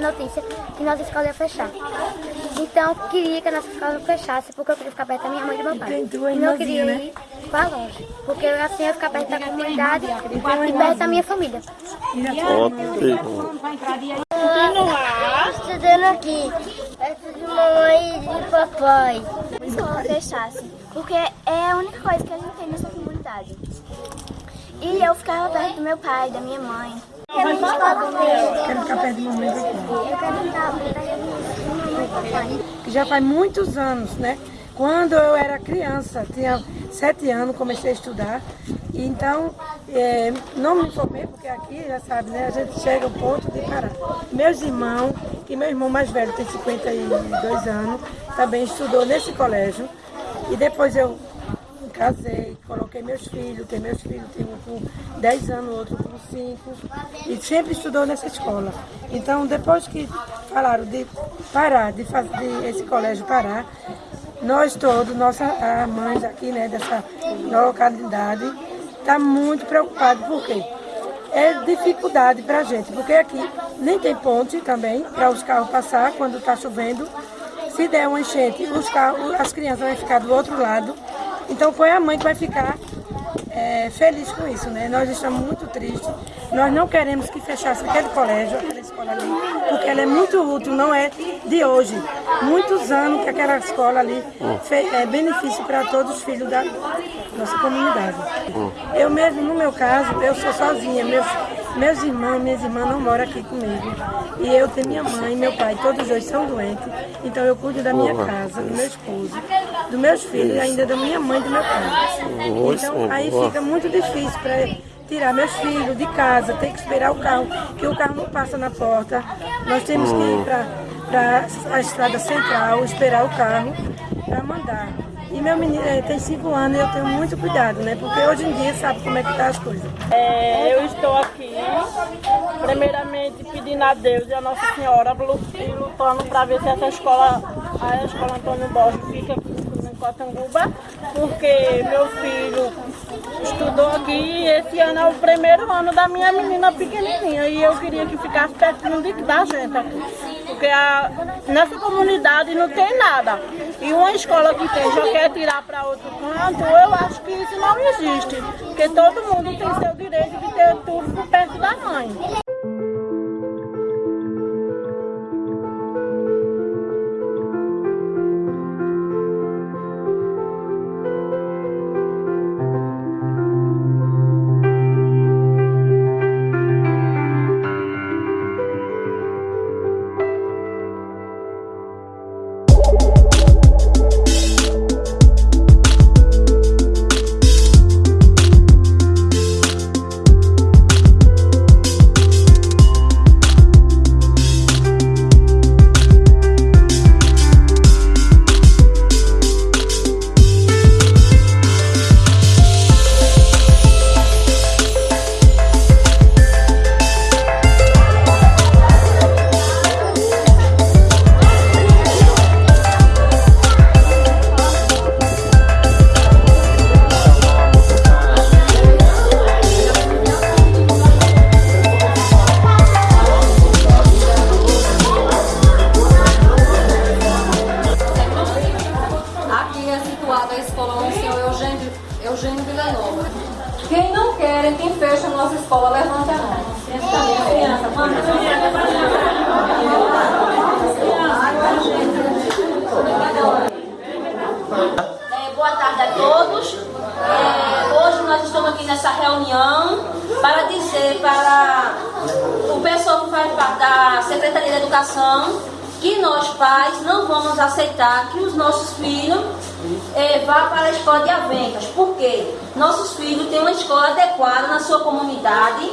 a notícia que nossa escola ia fechar. Então, eu queria que a nossa escola não fechasse, porque eu queria ficar perto da minha mãe e do meu pai. E não queria né? ir para longe, porque assim eu ia ficar perto da comunidade e perto da minha família. Ótimo. Estudando aqui, perto de mamãe e de papai. a escola fechasse, porque é a única coisa que a gente tem nessa comunidade. E eu ficava perto do meu pai, da minha mãe. Quero ficar perto de mamãe e papai. Eu quero estar perto da minha mãe e papai. que já faz muitos anos, né? Quando eu era criança, tinha sete anos, comecei a estudar. E então, eh, não me formei, porque aqui, já sabe, né? A gente chega ao ponto de parar. Meus irmãos, que meu irmão mais velho tem 52 anos, também estudou nesse colégio. E depois eu casei, coloquei meus filhos, tem meus filhos, tem um com 10 anos, outro com 5, e sempre estudou nessa escola. Então, depois que falaram de parar, de fazer esse colégio parar, nós todos, nossas mães aqui, né, dessa localidade, tá muito preocupados, por quê? É dificuldade para a gente, porque aqui nem tem ponte também para os carros passar quando está chovendo. Se der uma enchente, os carros, as crianças vão ficar do outro lado. Então, qual é a mãe que vai ficar é, feliz com isso, né? Nós estamos muito tristes. Nós não queremos que fechasse aquele colégio, aquela escola ali, porque ela é muito útil, não é de hoje. Muitos anos que aquela escola ali fe- é benefício para todos os filhos da nossa comunidade. Eu mesmo, no meu caso, eu sou sozinha. Meus, meus irmãos minhas irmãs não moram aqui comigo. E eu tenho minha mãe e meu pai, todos dois são doentes. Então eu cuido da minha casa, do meu esposo, dos meus filhos e ainda da minha mãe e do meu pai. Então aí fica muito difícil para tirar meus filhos de casa, tem que esperar o carro, que o carro não passa na porta. Nós temos que ir para a estrada central, esperar o carro para mandar. E meu menino eh, tem cinco anos e eu tenho muito cuidado, né? Porque hoje em dia sabe como é que tá as coisas. É, eu estou aqui, primeiramente pedindo a Deus e a Nossa Senhora e lutando para ver se essa escola, a escola Antônio Borges fica aqui em Cotanguba, porque meu filho estudou aqui e esse ano é o primeiro ano da minha menina pequenininha e eu queria que ficasse pertinho da gente aqui, porque a, nessa comunidade não tem nada. E uma escola que tem já quer tirar para outro canto, eu acho que isso não existe, porque todo mundo tem seu direito de ter tudo perto da mãe. Reunião para dizer para o pessoal que faz parte da Secretaria de Educação que nós pais não vamos aceitar que os nossos filhos é, vá para a escola de Avencas. Por quê? Nossos filhos têm uma escola adequada na sua comunidade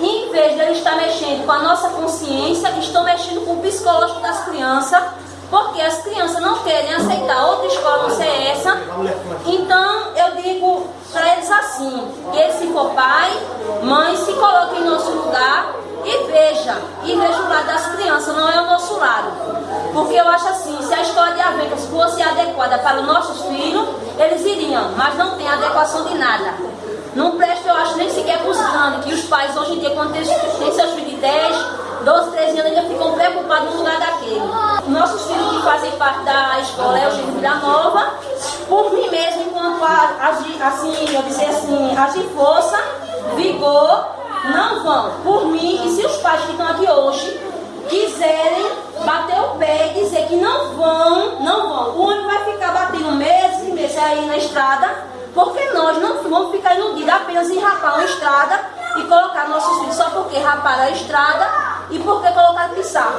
e em vez de eles estar mexendo com a nossa consciência, estão mexendo com o psicológico das crianças porque as crianças não querem aceitar outra escola não ser essa. Então eu digo para eles assim, que se for pai, mãe, se coloque em nosso lugar e veja, e veja o lado das crianças, não é o nosso lado. Porque eu acho assim, se a escola de Avencas fosse adequada para os nossos filhos, eles iriam, mas não tem adequação de nada. Não presta, eu acho, nem sequer para os grandes, que os pais hoje em dia, quando têm têm seus filhos de 10, 12, 13 anos, eles ficam preocupados no lugar daquele. Nossos filhos que fazem parte da escola é o Gino Vila Nova, por mim mesmo, enquanto agir, assim, eu dizer assim, agir força, vigor, não vão. Por mim, e se os pais que estão aqui hoje quiserem bater o pé e dizer que não vão, não vão. O ônibus vai ficar batendo meses e meses aí na estrada, porque nós não vamos ficar iludidos apenas em rapar uma estrada e colocar nossos filhos só porque raparam a estrada e porque colocaram pisar.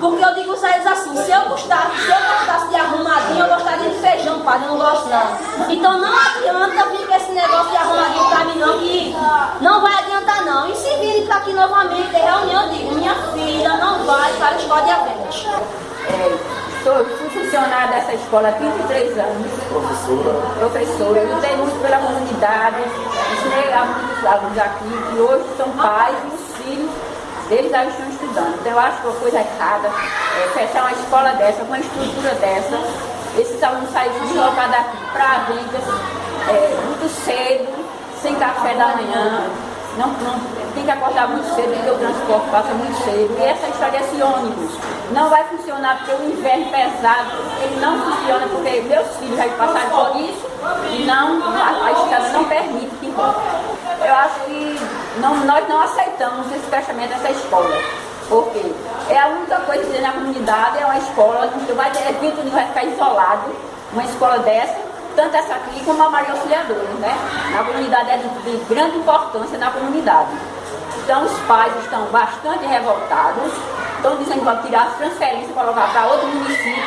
Porque eu digo a eles assim, se eu gostasse, se eu gostasse de arrumadinho, eu gostaria de feijão, pai, eu não gosto não. Então não adianta vir com esse negócio de arrumadinho pra mim não, que não vai adiantar não. E se virem pra aqui novamente, ter reunião, eu digo, minha filha não vai para a escola de aventos. É, sou, funcionária dessa escola há 33 anos. Professora? Professora. Eu lutei muito pela comunidade, ensinei a muitos alunos aqui, que hoje são pais e os filhos eles já estão estudando. Então eu acho que uma coisa errada é fechar uma escola dessa, com uma estrutura dessa, esses alunos saírem deslocados daqui para a vida é, muito cedo, sem café da manhã, não, não, tem que acordar muito cedo, porque o transporte passa muito cedo. E essa história desse ônibus não vai funcionar porque o inverno pesado, ele não funciona porque meus filhos já passaram por isso e não, a, a não permite que volte. Eu acho que não, nós não aceitamos esse fechamento dessa escola. Porque é a única coisa que na comunidade, é uma escola, não vai ter evento, não vai ficar isolado, uma escola dessa, tanto essa aqui como a Maria Auxiliadora, né? Na comunidade é de, de grande importância na comunidade. Então os pais estão bastante revoltados, estão dizendo que vão tirar as transferências para colocar para outro município.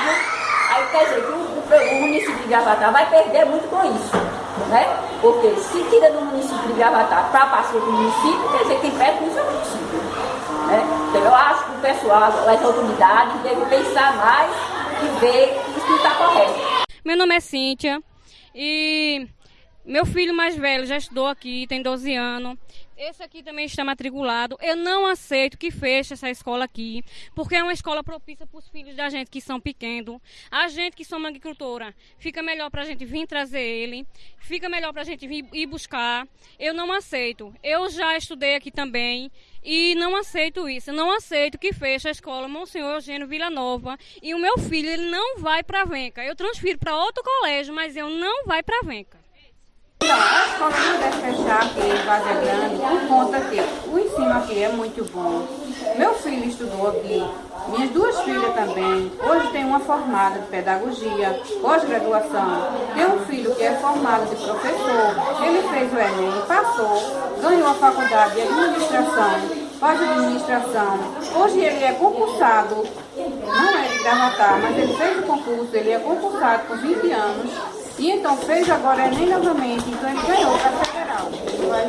Aí quer dizer que o, o, o município de Gravatar vai perder muito com isso. Né? Porque se tira do município de Gravatar para passar para o município, quer dizer que isso é o município. Né? Então eu acho que o pessoal, as autoridades devem pensar mais e ver não está correto. Meu nome é Cíntia e meu filho mais velho já estudou aqui, tem 12 anos. Esse aqui também está matriculado. Eu não aceito que feche essa escola aqui, porque é uma escola propícia para os filhos da gente que são pequenos. A gente que somos agricultora, fica melhor para a gente vir trazer ele, fica melhor para a gente vir ir buscar. Eu não aceito. Eu já estudei aqui também e não aceito isso. Eu não aceito que feche a escola Monsenhor Eugênio Vila Nova e o meu filho ele não vai para Venca. Eu transfiro para outro colégio, mas eu não vai para Venca. A escola não deve fechar aqui em Vazia Grande por conta que o ensino aqui é muito bom. Meu filho estudou aqui, minhas duas filhas também. Hoje tem uma formada de pedagogia, pós-graduação. Tem um filho que é formado de professor. Ele fez o Enem, passou, ganhou a faculdade de administração, faz administração. Hoje ele é concursado, não é de gravatar, mas ele fez o concurso, ele é concursado por 20 anos. E então fez agora Enem novamente, então ele ganhou para federal. Vai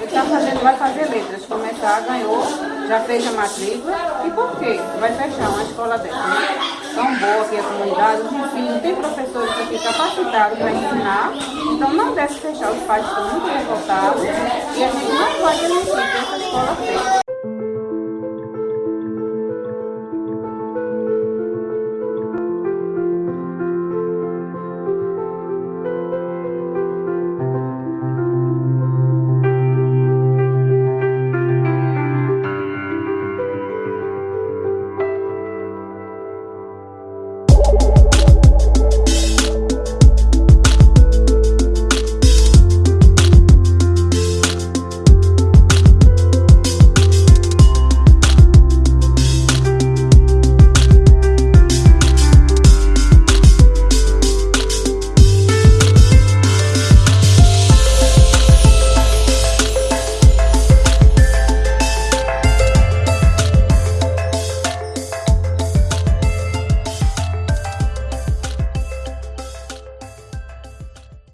ele tá fazendo, vai fazer letras, começar, ganhou, já fez a matrícula. E por quê? Vai fechar uma escola dessa, né? Tão boa aqui a comunidade, enfim, não tem professores aqui capacitados para ensinar. Então não deve fechar, os pais estão muito revoltados e a gente não vai permitir que essa escola feche.